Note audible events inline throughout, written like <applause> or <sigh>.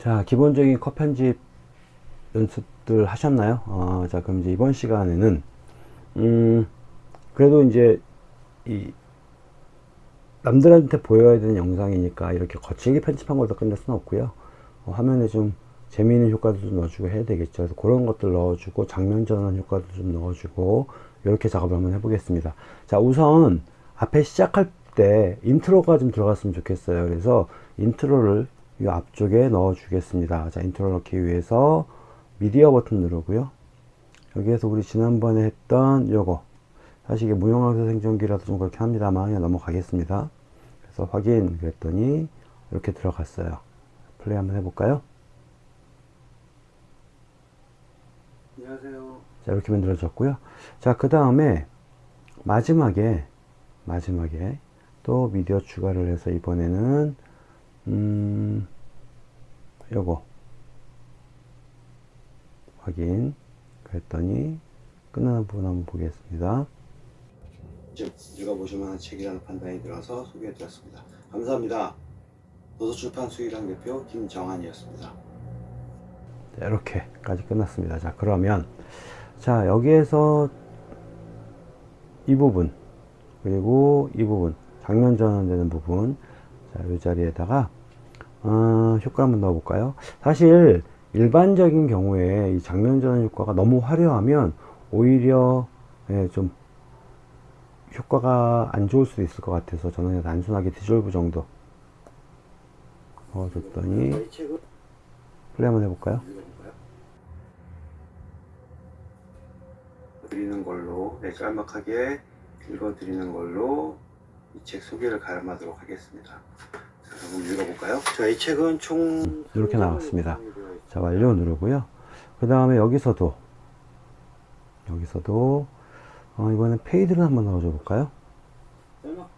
자 기본적인 컷 편집 연습들 하셨나요? 어, 자 그럼 이제 이번 시간에는 음 그래도 이제 이 남들한테 보여야 되는 영상이니까 이렇게 거칠게 편집한 걸로 끝낼 수는 없고요. 어, 화면에 좀 재미있는 효과도 좀 넣어주고 해야 되겠죠. 그래서 그런 것들 넣어주고 장면 전환 효과도 좀 넣어주고 이렇게 작업을 한번 해보겠습니다. 자 우선 앞에 시작할 때 인트로가 좀 들어갔으면 좋겠어요. 그래서 인트로를 이 앞쪽에 넣어 주겠습니다. 자 인트로 넣기 위해서 미디어 버튼 누르고요. 여기에서 우리 지난번에 했던 요거. 사실 이게 무용학사 생존기라서 좀 그렇게 합니다만 그냥 넘어가겠습니다. 그래서 확인 그랬더니 이렇게 들어갔어요. 플레이 한번 해볼까요? 안녕하세요. 자 이렇게 만들어졌고요. 자 그 다음에 마지막에 마지막에 또 미디어 추가를 해서 이번에는 음 요거 확인 그랬더니 끝나는 부분 한번 보겠습니다 지금 읽어보실 만한 책이라는 판단이 들어서 소개해드렸습니다. 감사합니다. 도서출판 수의랑 대표 김정한이었습니다. 자, 이렇게까지 끝났습니다. 자, 그러면 자, 여기에서 이 부분 그리고 이 부분 장면 전환되는 부분 자, 이 자리에다가 어, 효과 한번 넣어 볼까요? 사실 일반적인 경우에 이 장면 전환 효과가 너무 화려하면 오히려 예, 좀 효과가 안 좋을 수도 있을 것 같아서 저는 그냥 단순하게 디졸브 정도 넣어줬더니 플레이 한번 해볼까요? 드리는 걸로 네, 짤막하게 읽어드리는 걸로 이 책 소개를 갈음하도록 하겠습니다. 자, 그럼 읽어볼까요? 자, 이 책은 총 이렇게 나왔습니다. 자 완료 누르고요 그 다음에 여기서도 여기서도 어, 이번엔 fade를 한번 넣어줘 볼까요 짤막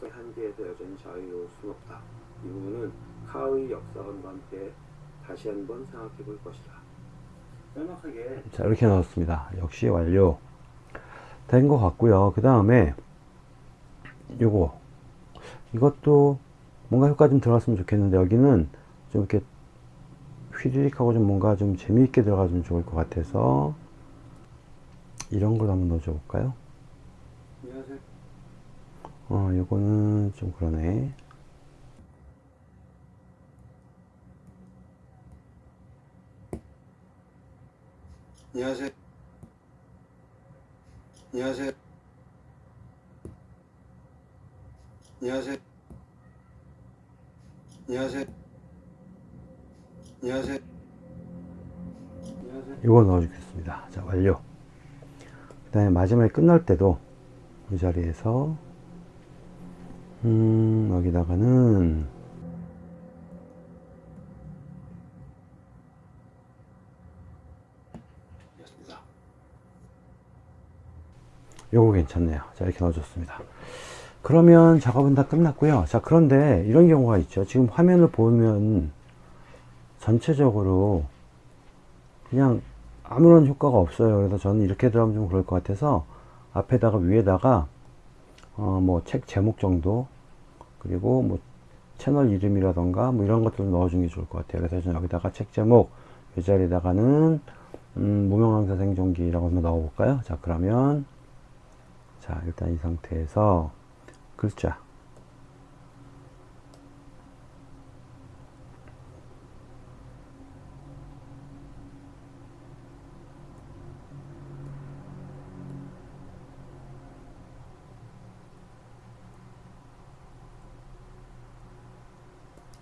한계에서 여전히 자유로울 수 없다. 이 부분은 카의 역사관과 함께 다시 한번 생각해 볼 것이다. 자 이렇게 넣었습니다 역시 완료 된 것 같고요 그 다음에 요거 이것도 뭔가 효과 좀 들어갔으면 좋겠는데 여기는 좀 이렇게 휘리릭하고 좀 뭔가 좀 재미있게 들어가면 좋을 것 같아서 이런 걸 한번 넣어줘 볼까요 안녕하세요. 어 요거는 좀 그러네 안녕하세요. 안녕하세요. 안녕하세요. 안녕하세요. 안녕하세요. 이거 넣어주겠습니다. 자, 완료. 그 다음에 마지막에 끝날 때도 이 자리에서, 음, 여기다가는. 요거 괜찮네요. 자, 이렇게 넣어줬습니다. 그러면 작업은 다 끝났고요. 자, 그런데 이런 경우가 있죠. 지금 화면을 보면 전체적으로 그냥 아무런 효과가 없어요. 그래서 저는 이렇게 들어가면 좀 그럴 것 같아서 앞에다가 위에다가 어, 뭐 책 제목 정도 그리고 뭐 채널 이름이라던가 뭐 이런 것들을 넣어주는 게 좋을 것 같아요. 그래서 저는 여기다가 책 제목 이 자리에다가는 음, 무명항사 생존기라고 한번 넣어볼까요? 자, 그러면 자, 일단 이 상태에서 글자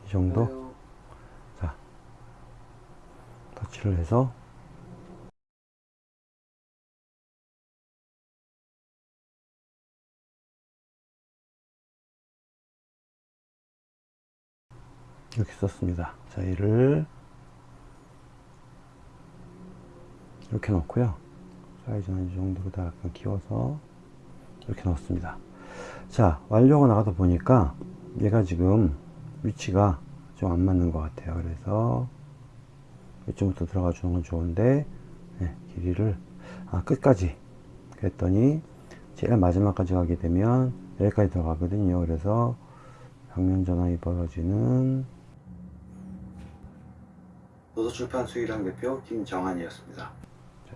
이 정도 안녕하세요. 자 터치를 해서 이렇게 썼습니다. 자 얘를 이렇게 넣고요. 사이즈는 이 정도로 다 약간 키워서 이렇게 넣었습니다. 자 완료가 나가다 보니까 얘가 지금 위치가 좀 안 맞는 것 같아요. 그래서 이쪽부터 들어가 주는 건 좋은데 네, 길이를 아, 끝까지 그랬더니 제일 마지막까지 가게 되면 여기까지 들어가거든요. 그래서 장면 전환이 벌어지는 노도출판 수의랑 대표 김정한이었습니다. 자,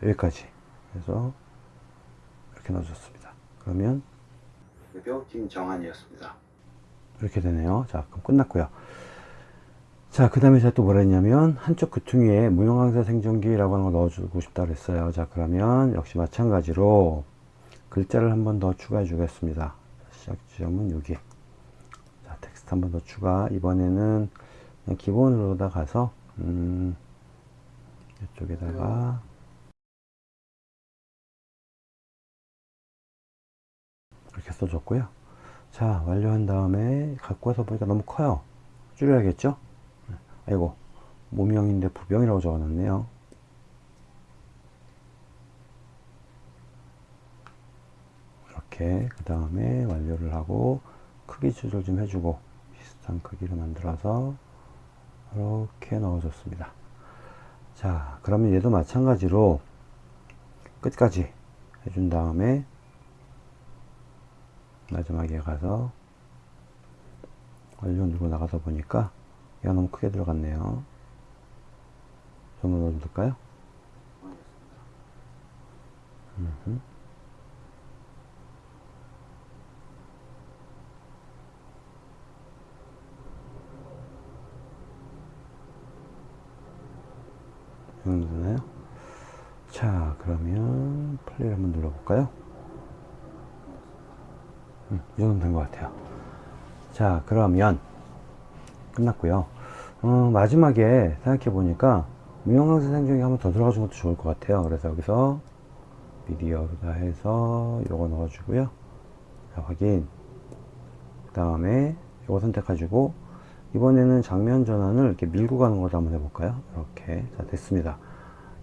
여기까지 해서 이렇게 넣어줬습니다. 그러면 대표 김정한이었습니다. 이렇게 되네요. 자, 그럼 끝났고요. 자, 그 다음에 제가 또 뭐라 했냐면, 한쪽 귀퉁이 위에 무형강사 생존기라고 하는 걸 넣어주고 싶다 그랬어요. 자, 그러면 역시 마찬가지로 글자를 한 번 더 추가해 주겠습니다. 시작 지점은 여기. 자, 텍스트 한 번 더 추가. 이번에는 그냥 기본으로 다 가서, 음, 이쪽에다가, 이렇게 써줬고요. 자, 완료한 다음에 갖고 와서 보니까 너무 커요. 줄여야겠죠? 아이고, 모명인데 부병이라고 적어놨네요. 이렇게, 그 다음에 완료를 하고, 크기 조절 좀 해주고, 비슷한 크기로 만들어서, 이렇게 넣어줬습니다. 자, 그러면 얘도 마찬가지로, 끝까지 해준 다음에, 마지막에 가서 완료 누르고 나가서 보니까 얘가 너무 크게 들어갔네요 좀더 넣어줄까요? 음 정도 되나요? 자 그러면 플레이를 한번 눌러볼까요? 음, 이 정도 된 것 같아요. 자, 그러면 끝났고요. 어, 마지막에 생각해 보니까 무형강사 생존기 한번 더 들어가 주는 것도 좋을 것 같아요. 그래서 여기서 미디어로다 해서 요거 넣어주고요. 자, 확인. 그 다음에 요거 선택해주고 이번에는 장면 전환을 이렇게 밀고 가는 것도 한번 해볼까요? 이렇게. 자, 됐습니다.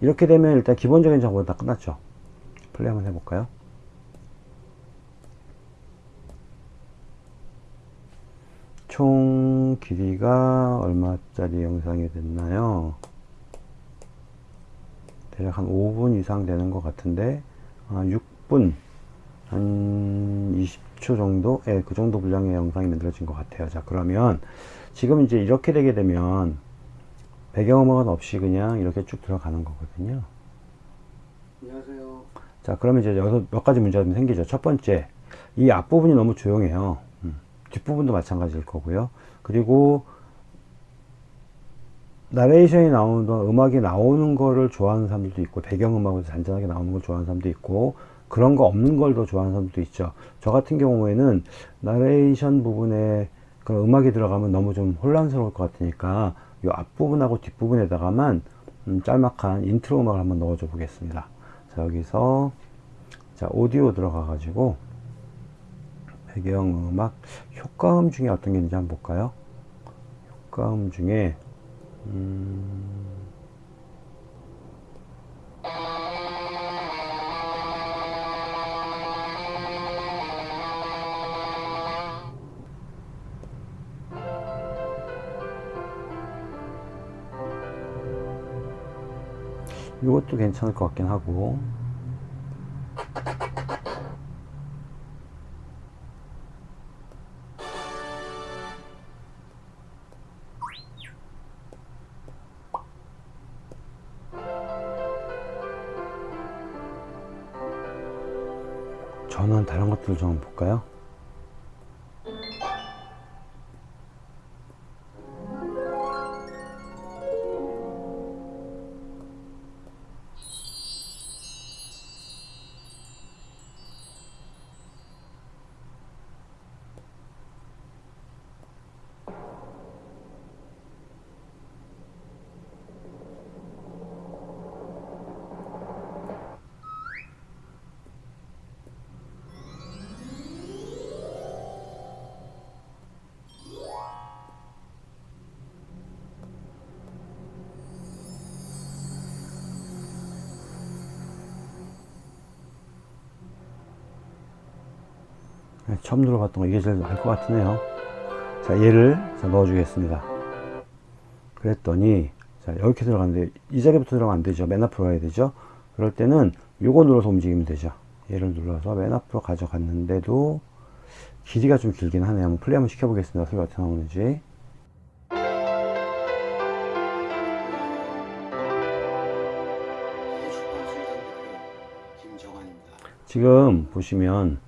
이렇게 되면 일단 기본적인 정보는 다 끝났죠. 플레이 한번 해볼까요? 총 길이가 얼마짜리 영상이 됐나요? 대략 한 5분 이상 되는 것 같은데 아, 6분 한 20초 정도? 예, 그 정도 분량의 영상이 만들어진 것 같아요. 자, 그러면 지금 이제 이렇게 되게 되면 배경음악은 없이 그냥 이렇게 쭉 들어가는 거거든요. 안녕하세요. 자, 그러면 이제 여기서 몇 가지 문제가 좀 생기죠. 첫 번째, 이 앞부분이 너무 조용해요. 음, 뒷부분도 마찬가지일 거고요. 그리고 나레이션이 나오는 동안 음악이 나오는 거를 좋아하는 사람들도 있고 배경음악으로 잔잔하게 나오는 걸 좋아하는 사람도 있고 그런 거 없는 걸 더 좋아하는 사람도 있죠. 저 같은 경우에는 나레이션 부분에 그 음악이 들어가면 너무 좀 혼란스러울 것 같으니까 이 앞부분하고 뒷부분에다가만 음, 짤막한 인트로 음악을 한번 넣어줘 보겠습니다. 자, 여기서 자, 오디오 들어가 가지고 배경 음악 효과음 중에 어떤 게 있는지 한번 볼까요? 효과음 중에 음... 이것도 괜찮을 것 같긴 하고 처음 들어봤던 거 이게 제일 나을 것 같으네요 자 얘를 자, 넣어 주겠습니다 그랬더니 자 이렇게 들어가는데 이 자리부터 들어가면 안 되죠 맨 앞으로 가야 되죠 그럴 때는 요거 눌러서 움직이면 되죠 얘를 눌러서 맨 앞으로 가져갔는데도 길이가 좀 길긴 하네요. 한번 플레이 한번 시켜보겠습니다. 소리가 어떻게 나오는지. 김정환입니다. 지금 보시면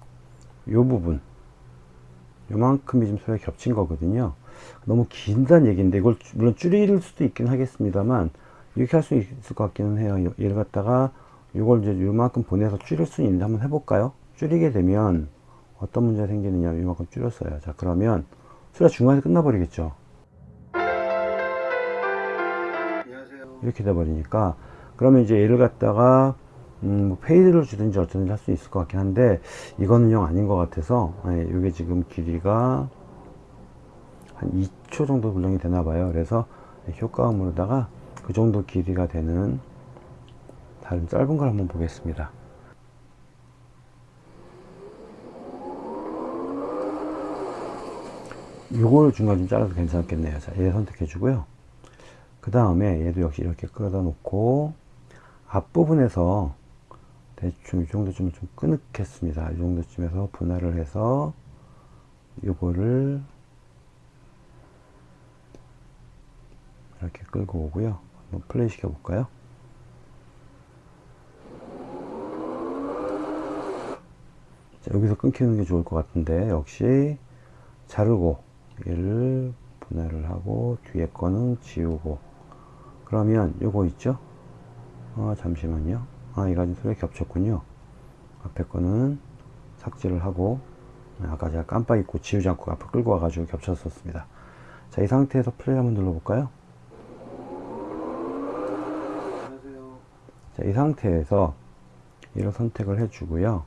요 부분. 요만큼이 지금 소리가 겹친 거거든요. 너무 긴다는 얘기인데 이걸 주- 물론 줄일 수도 있긴 하겠습니다만 이렇게 할 수 있을 것 같기는 해요. 요- 얘를 갖다가 요걸 이제 요만큼 보내서 줄일 수 있는데 한번 해볼까요? 줄이게 되면 어떤 문제가 생기느냐 요만큼 줄였어요. 자 그러면 소리가 중간에 끝나버리겠죠? 안녕하세요. 이렇게 돼버리니까 그러면 이제 얘를 갖다가 음, 뭐 fade를 주든지 어쩌든지 할 수 있을 것 같긴 한데 이거는 영 아닌 것 같아서 예, 이게 지금 길이가 한 2초 정도 분량이 되나 봐요. 그래서 효과음으로다가 그 정도 길이가 되는 다른 짧은 걸 한번 보겠습니다. 요걸 중간 좀 잘라도 괜찮겠네요. 자 얘 선택해 주고요. 그 다음에 얘도 역시 이렇게 끌어다 놓고 앞부분에서 대충 이 정도쯤 좀 끊겠습니다. 이 정도쯤에서 분할을 해서 요거를 이렇게 끌고 오고요. 한번 플레이 시켜 볼까요? 자, 여기서 끊기는 게 좋을 것 같은데 역시 자르고 얘를 분할을 하고 뒤에 거는 지우고 그러면 요거 있죠? 어, 잠시만요. 아, 이가 소리가 겹쳤군요. 앞에 거는 삭제를 하고, 아까 제가 깜빡 잊고 지우지 않고 앞으로 끌고 와가지고 겹쳤었습니다. 자, 이 상태에서 플레이 한번 눌러볼까요? 자, 이 상태에서 이런 선택을 해주고요.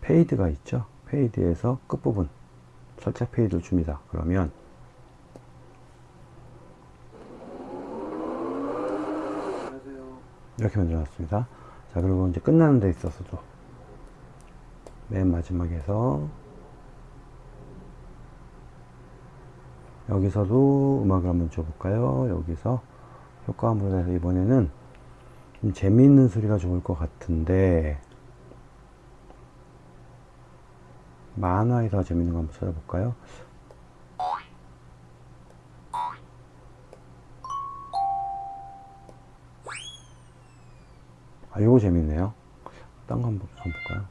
fade가 있죠? fade에서 끝부분, 살짝 fade를 줍니다. 그러면 안녕하세요. 이렇게 만들어 놨습니다. 자, 그리고 이제 끝나는 데 있어서도 맨 마지막에서 여기서도 음악을 한번 줘볼까요? 여기서 효과음으로 해서 이번에는 좀 재미있는 소리가 좋을 것 같은데 만화에서 재밌는 거 한번 찾아볼까요? 아, 요거 재밌네요. 딴 거 한번 한번 볼까요?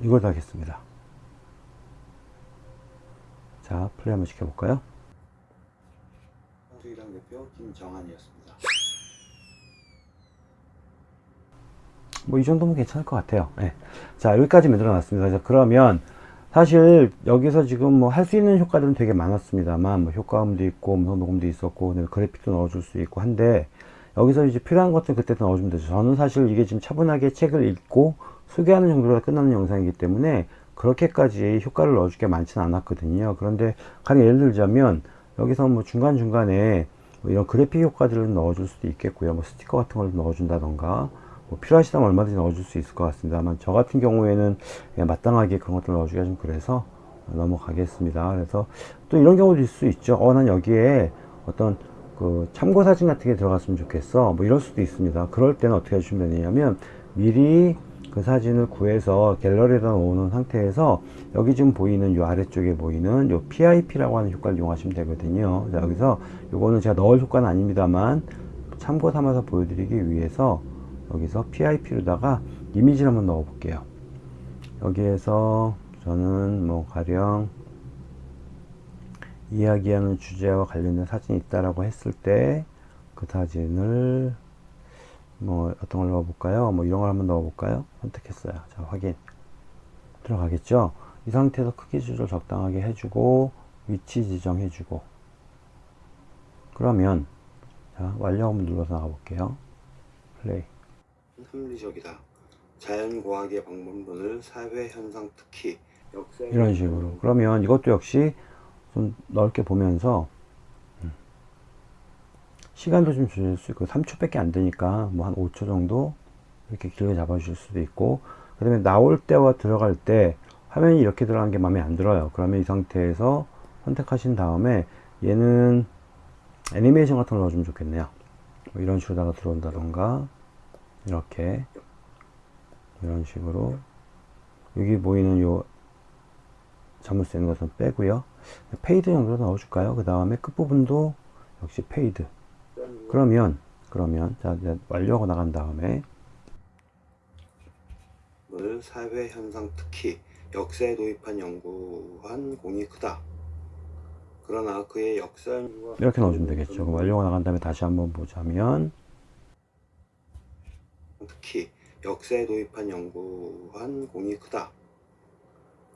이걸 하겠습니다. 자, 플레이 한번 시켜볼까요? 한수이랑 대표 김정환이었습니다. 뭐 이 정도면 괜찮을 것 같아요. 예. 자, 여기까지 만들어 놨습니다. 그래서 그러면 사실 여기서 지금 뭐 할 수 있는 효과들은 되게 많았습니다만 뭐 효과음도 있고 음성 녹음도 있었고 그래픽도 넣어줄 수 있고 한데 여기서 이제 필요한 것들 그때 또 넣어주면 되죠. 저는 사실 이게 지금 차분하게 책을 읽고 소개하는 정도로 끝나는 영상이기 때문에 그렇게까지 효과를 넣어줄 게 많지는 않았거든요. 그런데 가령 예를 들자면 여기서 뭐 중간중간에 뭐 이런 그래픽 효과들을 넣어줄 수도 있겠고요. 뭐 스티커 같은 걸 넣어준다던가 뭐 필요하시다면 얼마든지 넣어줄 수 있을 것 같습니다만 저 같은 경우에는 마땅하게 그런 것들 넣어주기가 좀 그래서 넘어가겠습니다. 그래서 또 이런 경우도 있을 수 있죠. 어, 난 여기에 어떤 그 참고 사진 같은 게 들어갔으면 좋겠어. 뭐 이럴 수도 있습니다. 그럴 때는 어떻게 해주시면 되냐면 미리 그 사진을 구해서 갤러리에다 놓는 상태에서 여기 지금 보이는 요 아래쪽에 보이는 요 PIP라고 하는 효과를 이용하시면 되거든요. 자, 여기서 요거는 제가 넣을 효과는 아닙니다만 참고 삼아서 보여드리기 위해서 여기서 PIP로다가 이미지를 한번 넣어 볼게요. 여기에서 저는 뭐 가령 이야기하는 주제와 관련된 사진이 있다라고 했을 때 그 사진을 뭐 어떤 걸 넣어 볼까요? 뭐 이런 걸 한번 넣어 볼까요? 선택했어요. 자, 확인. 들어가겠죠? 이 상태에서 크기 조절 적당하게 해주고 위치 지정해주고 그러면 자, 완료 한번 눌러서 나가 볼게요. 플레이. 합리적이다. 자연과학의 방법론을 사회 현상 특히 역사 이런 식으로. 그러면 이것도 역시 좀 넓게 보면서 음, 시간도 좀 줄일 수 있고 3초밖에 안 되니까 뭐 한 5초 정도 이렇게 길게 잡아 주실 수도 있고 그 다음에 나올 때와 들어갈 때 화면이 이렇게 들어간 게 마음에 안 들어요. 그러면 이 상태에서 선택하신 다음에 얘는 애니메이션 같은 걸 넣어주면 좋겠네요. 뭐 이런 식으로다가 들어온다던가 이렇게 이런 식으로 여기 보이는 요 자물쇠 있는 것은 빼고요. fade 정도 넣어줄까요? 그 다음에 끝부분도 역시 fade. 그러면 그러면 자 이제 완료하고 나간 다음에 을 사회 현상 특히 역사에 도입한 연구한 공이 크다. 그러나 그의 역사 이렇게 넣어주면 되겠죠. 완료하고 나간 다음에 다시 한번 보자면 특히 역사에 도입한 연구한 공이 크다.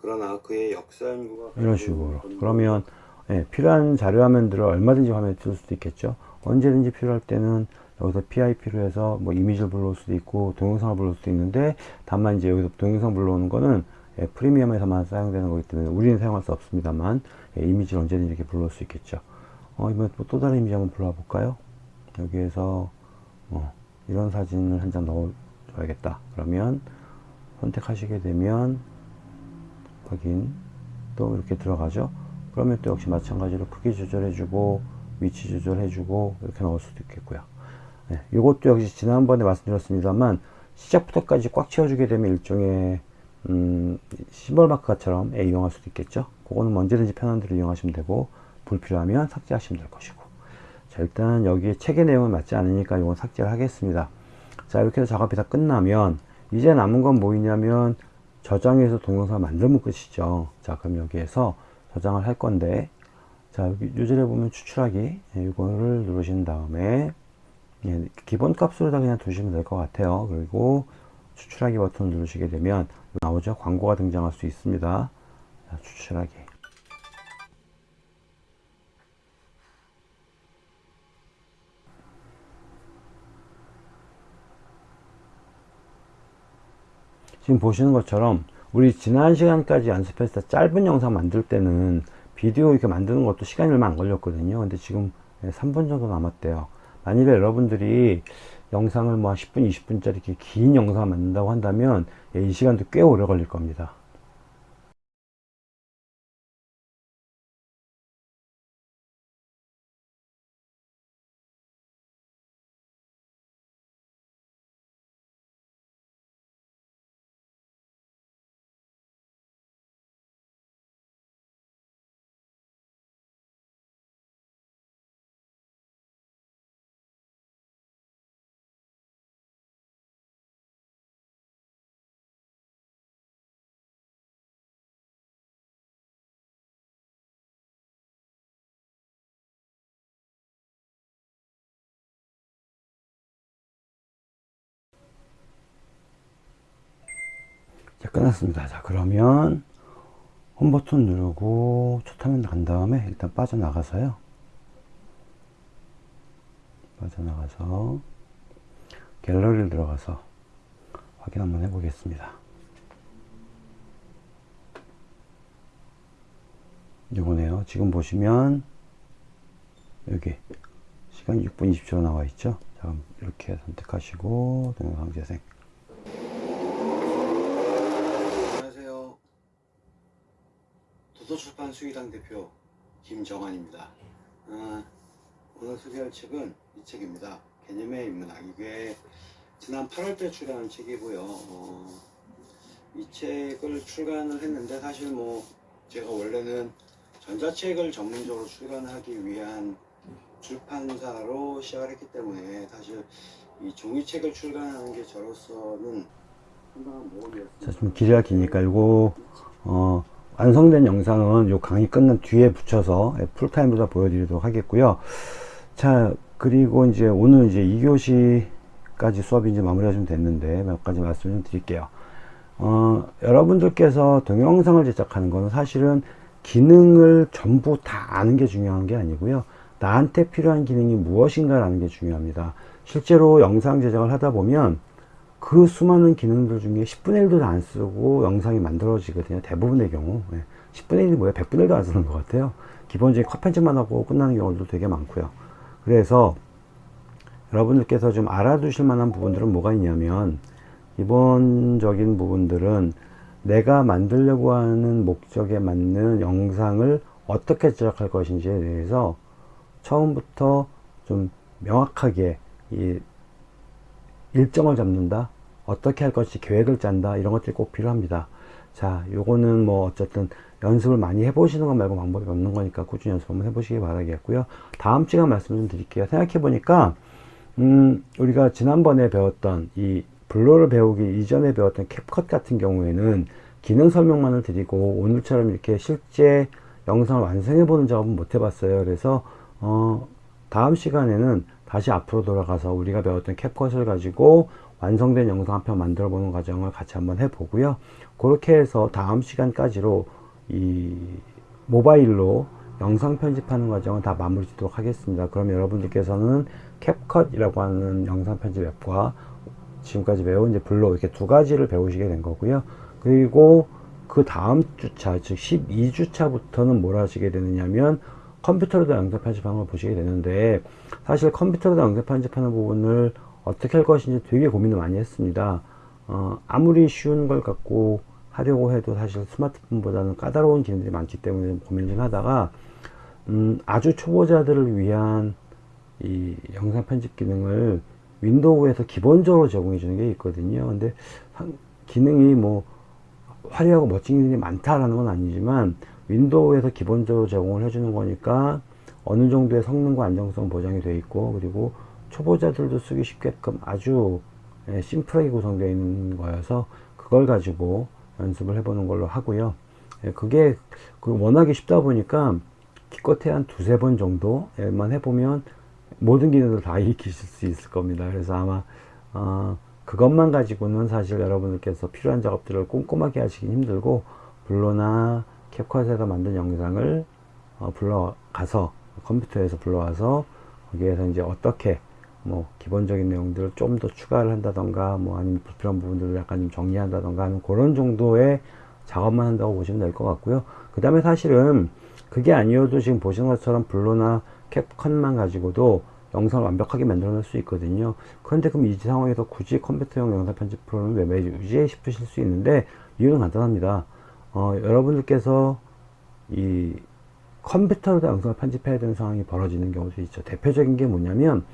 그러나 그의 역사 연구가 이런 식으로. 그러면 예, 필요한 자료 화면들을 얼마든지 화면에 틀 수도 있겠죠? 언제든지 필요할 때는 여기서 PIP로 해서 뭐 이미지를 불러올 수도 있고 동영상을 불러올 수도 있는데 다만 이제 여기서 동영상 불러오는 거는 예, 프리미엄에서만 사용되는 거기 때문에 우리는 사용할 수 없습니다만 예, 이미지를 언제든지 이렇게 불러올 수 있겠죠? 어, 이번에 또또 다른 이미지 한번 불러와 볼까요? 여기에서 뭐 이런 사진을 한 장 넣어 줘야겠다. 그러면 선택하시게 되면 확인 또 이렇게 들어가죠? 그러면 또 역시 마찬가지로 크기 조절해주고 위치 조절해주고 이렇게 넣을 수도 있겠고요. 네, 이것도 역시 지난번에 말씀드렸습니다만 시작부터까지 꽉 채워주게 되면 일종의 음, 시벌 마크처럼 이용할 수도 있겠죠? 그거는 언제든지 편한 대로 이용하시면 되고 불필요하면 삭제하시면 될 것이고 자 일단 여기에 책의 내용은 맞지 않으니까 이건 삭제를 하겠습니다. 자 이렇게 해서 작업이 다 끝나면 이제 남은 건 뭐냐면 저장해서 동영상을 만들면 끝이죠. 자 그럼 여기에서 저장을 할 건데 자 여기 요절에 보면 추출하기 예, 이거를 누르신 다음에 예, 기본 값으로 다 그냥 두시면 될 것 같아요. 그리고 추출하기 버튼을 누르시게 되면 나오죠. 광고가 등장할 수 있습니다. 자, 추출하기 지금 보시는 것처럼 우리 지난 시간까지 때 짧은 영상 만들 때는 비디오 이렇게 만드는 것도 시간이 얼마 안 걸렸거든요. 근데 지금 3분 정도 남았대요. 만일에 여러분들이 영상을 뭐 10분 20분짜리 이렇게 긴 영상을 만든다고 한다면 예, 이 시간도 꽤 오래 걸릴 겁니다 끝났습니다. 자 그러면 홈 버튼 누르고 첫 화면 간 다음에 일단 빠져나가서요. 빠져나가서 갤러리를 들어가서 확인 한번 해 보겠습니다. 이거네요. 지금 보시면 여기 시간 6분 20초 나와 있죠? 자 그럼 이렇게 선택하시고 동영상 재생 안녕하세요. 수의당 대표 김정환입니다. 아, 오늘 소개할 책은 이 책입니다. 개념의 인문학. 이게 지난 8월때 출간한 책이고요. 어, 이 책을 출간을 했는데 사실 뭐 제가 원래는 전자책을 전문적으로 출간하기 위한 출판사로 시작을 했기 때문에 사실 이 종이책을 출간하는 게 저로서는. 자, 좀 길이가 기니까 이거 어, 완성된 영상은 요 강의 끝난 뒤에 붙여서 예, 풀타임으로 다 보여드리도록 하겠고요. 자, 그리고 이제 오늘 이제 2교시까지 수업이 이제 마무리가 좀 됐는데 몇 가지 말씀 좀 드릴게요. 어, 여러분들께서 동영상을 제작하는 거는 사실은 기능을 전부 다 아는 게 중요한 게 아니고요. 나한테 필요한 기능이 무엇인가 라는 게 중요합니다. 실제로 영상 제작을 하다 보면 그 수많은 기능들 중에 10분의 1도 안 쓰고 영상이 만들어지거든요. 대부분의 경우. 예. 10분의 1이 뭐야? 100분의 1도 안 쓰는 것 같아요. 기본적인 컷 편집만 하고 끝나는 경우도 되게 많고요. 그래서 여러분들께서 좀 알아두실 만한 부분들은 뭐가 있냐면 기본적인 부분들은 내가 만들려고 하는 목적에 맞는 영상을 어떻게 제작할 것인지에 대해서 처음부터 좀 명확하게 이 일정을 잡는다 어떻게 할 것이 계획을 짠다. 이런 것들이 꼭 필요합니다. 자 요거는 뭐 어쨌든 연습을 많이 해보시는 것 말고 방법이 없는 거니까 꾸준히 연습 한번 해보시기 바라겠고요. 다음 시간 말씀 좀 드릴게요. 생각해 보니까 음 우리가 지난번에 배웠던 이 블로를 배우기 이전에 배웠던 캡컷 같은 경우에는 기능 설명만을 드리고 오늘처럼 이렇게 실제 영상을 완성해 보는 작업은 못 해봤어요. 그래서 어 다음 시간에는 다시 앞으로 돌아가서 우리가 배웠던 캡컷을 가지고 완성된 영상 한 편 만들어 보는 과정을 같이 한번 해보고요. 그렇게 해서 다음 시간까지로 이 모바일로 영상 편집하는 과정을 다 마무리 짓도록 하겠습니다. 그럼 여러분들께서는 캡컷이라고 하는 영상 편집 앱과 지금까지 배운 이제 블로 이렇게 두 가지를 배우시게 된 거고요. 그리고 그 다음 주차, 즉 12주차부터는 뭘 하시게 되느냐면 컴퓨터로도 영상 편집하는 걸 보시게 되는데 사실 컴퓨터로도 영상 편집하는 부분을 어떻게 할 것인지 되게 고민을 많이 했습니다. 어, 아무리 쉬운 걸 갖고 하려고 해도 사실 스마트폰보다는 까다로운 기능들이 많기 때문에 고민을 좀 하다가 음, 아주 초보자들을 위한 이 영상 편집 기능을 윈도우에서 기본적으로 제공해 주는 게 있거든요. 근데 한- 기능이 뭐 화려하고 멋진 기능이 많다라는 건 아니지만 윈도우에서 기본적으로 제공을 해주는 거니까 어느 정도의 성능과 안정성 보장이 되어 있고 그리고 초보자들도 쓰기 쉽게끔 아주 예, 심플하게 구성되어 있는 거여서 그걸 가지고 연습을 해보는 걸로 하고요. 예, 그게 그 워낙에 쉽다 보니까 기껏해 한 두세 번 정도만 해보면 모든 기능을 다 <laughs> 익히실 수 있을 겁니다. 그래서 아마 어, 그것만 가지고는 사실 여러분들께서 필요한 작업들을 꼼꼼하게 하시긴 힘들고 블로나 캡컷에서 만든 영상을 어, 불러가서 컴퓨터에서 불러와서 거기에서 이제 어떻게 뭐 기본적인 내용들을 좀 더 추가를 한다던가 뭐 아니면 불필요한 부분들을 약간 좀 정리한다던가 하는 그런 정도의 작업만 한다고 보시면 될 것 같고요. 그 다음에 사실은 그게 아니어도 지금 보시는 것처럼 블로나 캡컷만 가지고도 영상을 완벽하게 만들어낼 수 있거든요. 그런데 그럼 이 상황에서 굳이 컴퓨터용 영상 편집 프로는 왜 매주 유지해 싶으실 수 있는데 이유는 간단합니다. 어, 여러분들께서 이 컴퓨터로도 영상을 편집해야 되는 상황이 벌어지는 경우도 있죠. 대표적인 게 뭐냐면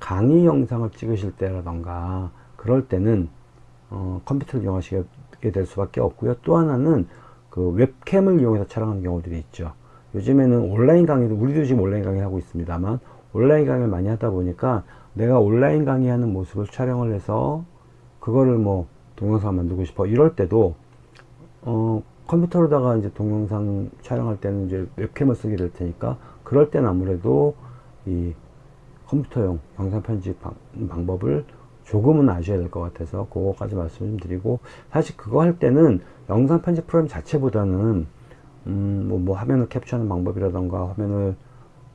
강의 영상을 찍으실 때라던가 그럴 때는 어, 컴퓨터를 이용하시게 될 수밖에 없고요. 또 하나는 그 웹캠을 이용해서 촬영하는 경우들이 있죠. 요즘에는 온라인 강의도 우리도 지금 온라인 강의 하고 있습니다만 온라인 강의를 많이 하다 보니까 내가 온라인 강의하는 모습을 촬영을 해서 그거를 뭐 동영상 만들고 싶어 이럴 때도 어, 컴퓨터로다가 이제 동영상 촬영할 때는 이제 웹캠을 쓰게 될 테니까 그럴 때는 아무래도 이 컴퓨터용 영상 편집 방, 방법을 조금은 아셔야 될 것 같아서 그거까지 말씀 좀 드리고 사실 그거 할 때는 영상 편집 프로그램 자체보다는 음, 뭐, 뭐 화면을 캡처하는 방법이라던가 화면을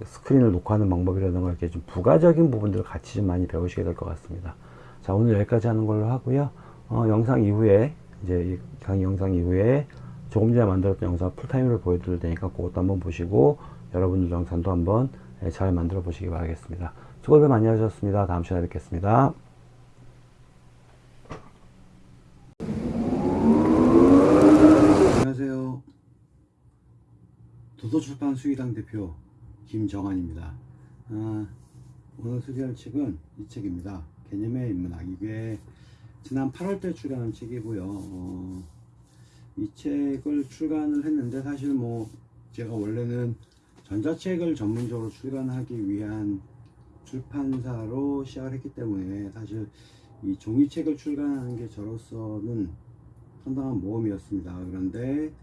스크린을 녹화하는 방법이라던가 이렇게 좀 부가적인 부분들을 같이 좀 많이 배우시게 될 것 같습니다. 자 오늘 여기까지 하는 걸로 하고요. 어, 영상 이후에 이제 이 강의 영상 이후에 조금 전에 만들었던 영상 풀타임으로 보여드릴 테니까 그것도 한번 보시고 여러분들 영상도 한번 예, 잘 만들어 보시기 바라겠습니다. 수고들 많이 하셨습니다. 다음 시간에 뵙겠습니다. 안녕하세요. 도서출판 수의당 대표 김정환입니다. 아, 오늘 소개할 책은 이 책입니다. 개념의 인문학. 이게 지난 8월때 출간한 책이고요. 어, 이 책을 출간을 했는데 사실 뭐 제가 원래는 전자책을 전문적으로 출간하기 위한 출판사로 시작을 했기 때문에 사실 이 종이책을 출간하는 게 저로서는 상당한 모험이었습니다. 그런데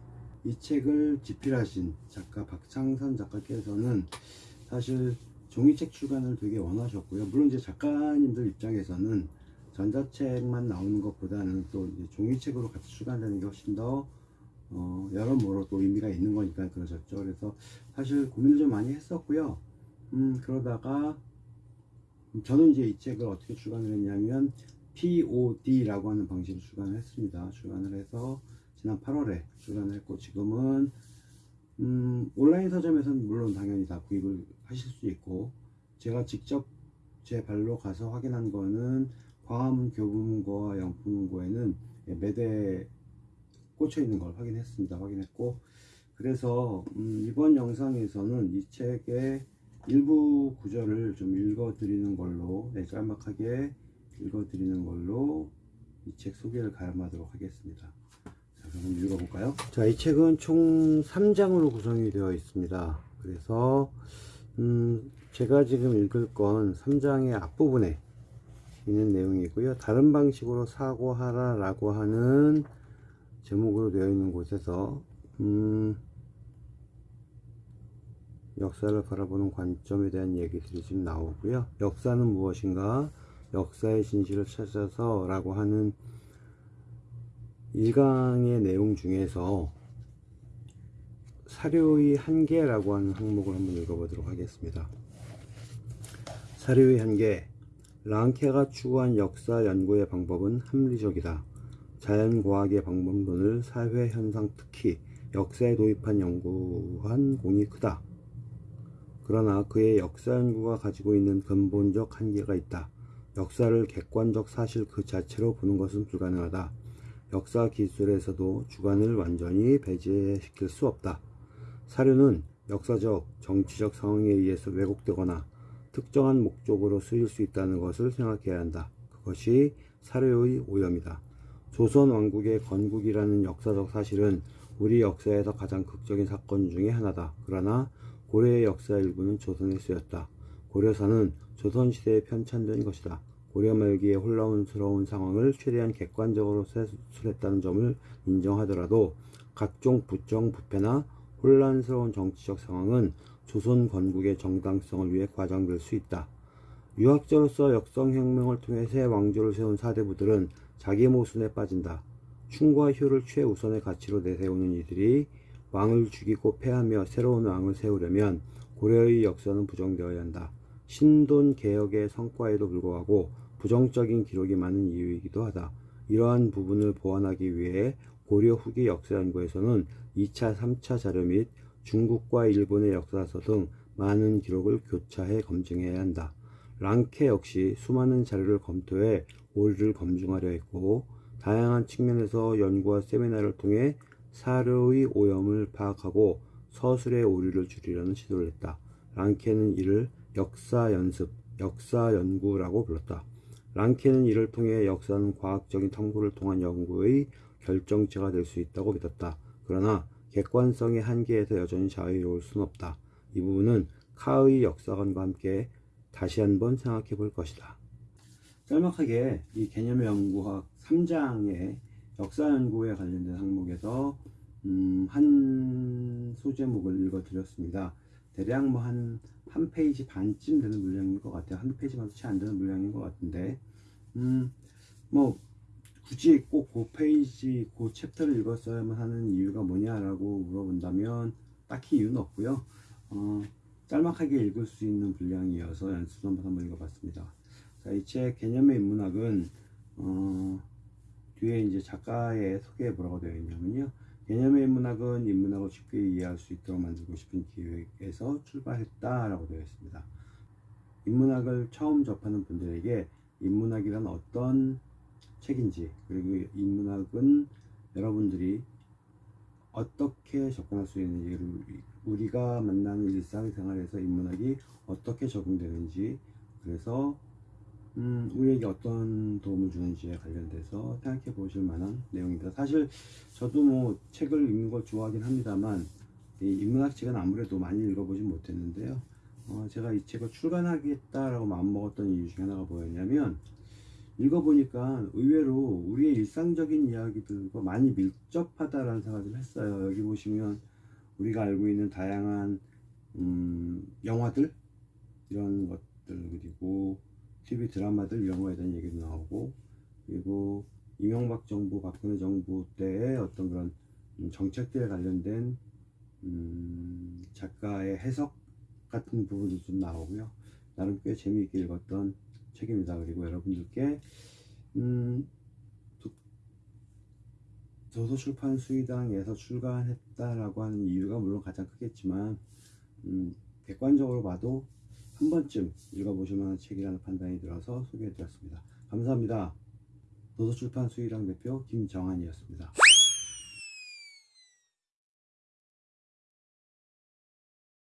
이 책을 집필하신 작가 박창선 작가께서는 사실 종이책 출간을 되게 원하셨고요. 물론 이제 작가님들 입장에서는 전자책만 나오는 것보다는 또 종이책으로 같이 출간되는 게 훨씬 더 어, 여러모로 또 의미가 있는 거니까 그러셨죠. 그래서 사실 고민을 좀 많이 했었고요. 음, 그러다가 저는 이제 이 책을 어떻게 출간을 했냐면 POD라고 하는 방식으로 출간을 했습니다. 출간을 해서 지난 8월에 출간을 했고 지금은 음, 온라인 서점에서는 물론 당연히 다 구입을 하실 수 있고 제가 직접 제 발로 가서 확인한 거는 광화문 교보문고와 영풍문고에는 매대 꽂혀 있는 걸 확인했습니다. 확인했고 그래서 음, 이번 영상에서는 이 책의 일부 구절을 좀 읽어 드리는 걸로 네, 짤막하게 읽어드리는 걸로 이 책 소개를 가름하도록 하겠습니다. 자, 그럼 읽어볼까요? 자, 이 책은 총 3장으로 구성이 되어 있습니다. 그래서, 음, 제가 지금 읽을 건 3장의 앞부분에 있는 내용이고요. 다른 방식으로 사고하라 라고 하는 제목으로 되어 있는 곳에서, 음, 역사를 바라보는 관점에 대한 얘기들이 지금 나오고요. 역사는 무엇인가? 역사의 진실을 찾아서 라고 하는 1강의 내용 중에서 사료의 한계라고 하는 항목을 한번 읽어보도록 하겠습니다. 사료의 한계 랑케가 추구한 역사 연구의 방법은 합리적이다. 자연과학의 방법론을 사회 현상 특히 역사에 도입한 연구한 공이 크다. 그러나 그의 역사 연구가 가지고 있는 근본적 한계가 있다. 역사를 객관적 사실 그 자체로 보는 것은 불가능하다. 역사 기술에서도 주관을 완전히 배제시킬 수 없다. 사료는 역사적, 정치적 상황에 의해서 왜곡되거나 특정한 목적으로 쓰일 수 있다는 것을 생각해야 한다. 그것이 사료의 오염이다. 조선 왕국의 건국이라는 역사적 사실은 우리 역사에서 가장 극적인 사건 중의 하나다. 그러나 고려의 역사 일부는 조선에 쓰였다. 고려사는 조선시대에 편찬된 것이다. 고려 말기의 혼란스러운 상황을 최대한 객관적으로 세술했다는 점을 인정하더라도 각종 부정 부패나 혼란스러운 정치적 상황은 조선 건국의 정당성을 위해 과장될 수 있다. 유학자로서 역성혁명을 통해 새 왕조를 세운 사대부들은 자기 모순에 빠진다. 충과 효를 최우선의 가치로 내세우는 이들이 왕을 죽이고 패하며 새로운 왕을 세우려면 고려의 역사는 부정되어야 한다. 신돈 개혁의 성과에도 불구하고 부정적인 기록이 많은 이유이기도 하다. 이러한 부분을 보완하기 위해 고려 후기 역사 연구에서는 2차, 3차 자료 및 중국과 일본의 역사서 등 많은 기록을 교차해 검증해야 한다. 랑케 역시 수많은 자료를 검토해 오류를 검증하려 했고 다양한 측면에서 연구와 세미나를 통해 사료의 오염을 파악하고 서술의 오류를 줄이려는 시도를 했다. 랑케는 이를 역사 연습, 역사 연구라고 불렀다. 랑케는 이를 통해 역사는 과학적인 탐구를 통한 연구의 결정체가 될 수 있다고 믿었다. 그러나 객관성의 한계에서 여전히 자유로울 수는 없다. 이 부분은 카의 역사관과 함께 다시 한번 생각해 볼 것이다. 짤막하게 이 개념의 연구학 3장의 역사 연구에 관련된 항목에서 음, 한 소제목을 읽어 드렸습니다. 대략 뭐 한 한 페이지 반쯤 되는 물량인 것 같아요. 한 페이지만도 채 안 되는 물량인 것 같은데, 음, 뭐 굳이 꼭 그 페이지, 그 챕터를 읽었어야만 하는 이유가 뭐냐라고 물어본다면 딱히 이유는 없고요. 어, 짤막하게 읽을 수 있는 분량이어서 연습 한번 읽어봤습니다. 자, 이 책 개념의 인문학은 어, 뒤에 이제 작가의 소개에 뭐라고 되어 있냐면요. 개념의 인문학은 인문학을 쉽게 이해할 수 있도록 만들고 싶은 기획에서 출발했다라고 되어 있습니다. 인문학을 처음 접하는 분들에게 인문학이란 어떤 책인지 그리고 인문학은 여러분들이 어떻게 접근할 수 있는지 우리가 만나는 일상생활에서 인문학이 어떻게 적용되는지 그래서 음, 우리에게 어떤 도움을 주는지에 관련돼서 생각해 보실 만한 내용입니다. 사실 저도 뭐 책을 읽는 걸 좋아하긴 합니다만 이 인문학 책은 아무래도 많이 읽어보진 못했는데요. 어, 제가 이 책을 출간하겠다라고 마음먹었던 이유 중에 하나가 뭐였냐면 읽어보니까 의외로 우리의 일상적인 이야기들과 많이 밀접하다라는 생각을 좀 했어요. 여기 보시면 우리가 알고 있는 다양한 음, 영화들 이런 것들 그리고 TV 드라마들 거에 대한 얘기도 나오고 그리고 이명박 정부, 박근혜 정부 때의 어떤 그런 음, 정책들에 관련된 음, 작가의 해석 같은 부분도 좀 나오고요. 나름 꽤 재미있게 읽었던 책입니다. 그리고 여러분들께 음, 도- 도서출판 수의당에서 출간했다라고 하는 이유가 물론 가장 크겠지만 음, 객관적으로 봐도 한 번쯤 읽어보실 만한 책이라는 판단이 들어서 소개해드렸습니다. 감사합니다. 도서출판 수의당 대표 김정한이었습니다.